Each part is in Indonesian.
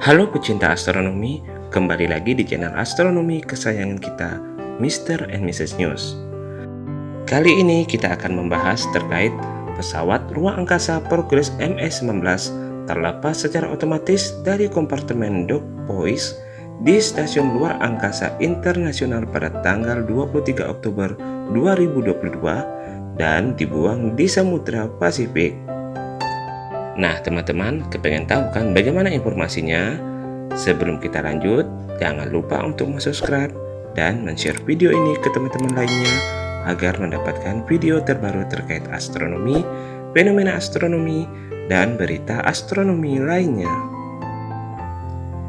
Halo pecinta astronomi, kembali lagi di channel astronomi kesayangan kita, Mr. and Mrs. News. Kali ini kita akan membahas terkait pesawat ruang angkasa Progress MS-19 terlepas secara otomatis dari kompartemen dock Poise di Stasiun Luar Angkasa Internasional pada tanggal 23 Oktober 2022 dan dibuang di Samudra Pasifik. Nah teman-teman kepengen tahu kan bagaimana informasinya? Sebelum kita lanjut, jangan lupa untuk subscribe dan share video ini ke teman-teman lainnya agar mendapatkan video terbaru terkait astronomi, fenomena astronomi, dan berita astronomi lainnya.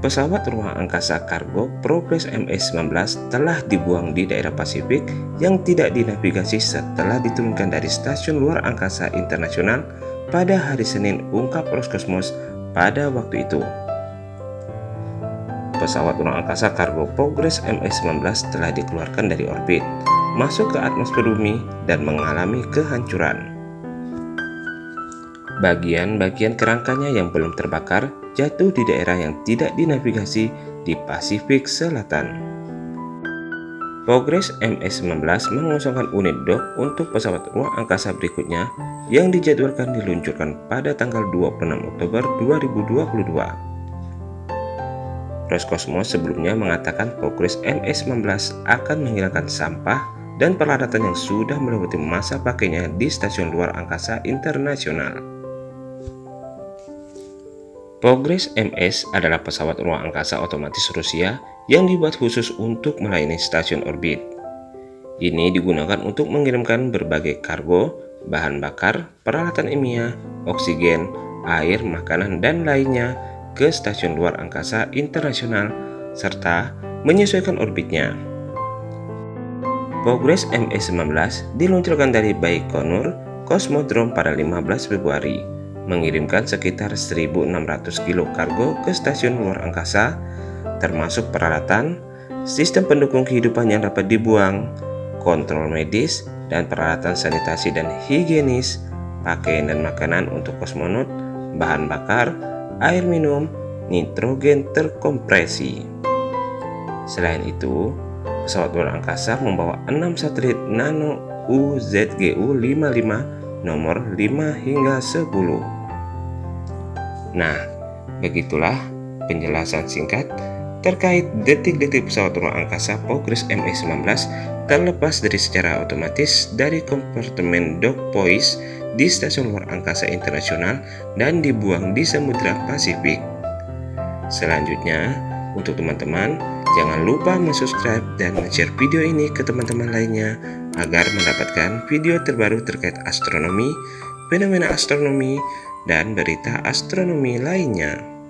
Pesawat ruang angkasa kargo Progress MS-19 telah dibuang di daerah Pasifik yang tidak dinavigasi setelah diturunkan dari Stasiun Luar Angkasa Internasional pada hari Senin ungkap Roskosmos pada waktu itu. Pesawat ruang angkasa kargo Progress MS-19 telah dikeluarkan dari orbit, masuk ke atmosfer bumi, dan mengalami kehancuran. Bagian-bagian kerangkanya yang belum terbakar jatuh di daerah yang tidak dinavigasi di Pasifik Selatan. Progress MS-19 mengosongkan unit dock untuk pesawat ruang angkasa berikutnya yang dijadwalkan diluncurkan pada tanggal 26 Oktober 2022. Roscosmos sebelumnya mengatakan Progress MS-19 akan menghilangkan sampah dan peralatan yang sudah melewati masa pakainya di Stasiun Luar Angkasa Internasional. Progress MS adalah pesawat ruang angkasa otomatis Rusia yang dibuat khusus untuk melayani stasiun orbit. Ini digunakan untuk mengirimkan berbagai kargo, bahan bakar, peralatan ilmiah, oksigen, air, makanan, dan lainnya ke stasiun luar angkasa internasional serta menyesuaikan orbitnya. Progress MS-19 diluncurkan dari Baikonur Cosmodrome pada 15 Februari mengirimkan sekitar 1.600 kilo kargo ke stasiun luar angkasa, termasuk peralatan, sistem pendukung kehidupan yang dapat dibuang, kontrol medis, dan peralatan sanitasi dan higienis, pakaian dan makanan untuk kosmonot, bahan bakar, air minum, nitrogen terkompresi. Selain itu, pesawat luar angkasa membawa 6 satelit Nano UZGU-55 nomor 5 hingga 10. Nah, begitulah penjelasan singkat terkait detik-detik pesawat ruang angkasa Progress MS-19 terlepas dari secara otomatis dari kompartemen dock poise di Stasiun Luar Angkasa Internasional dan dibuang di Samudra Pasifik. Selanjutnya, untuk teman-teman, jangan lupa subscribe dan share video ini ke teman-teman lainnya agar mendapatkan video terbaru terkait astronomi, fenomena astronomi, dan berita astronomi lainnya.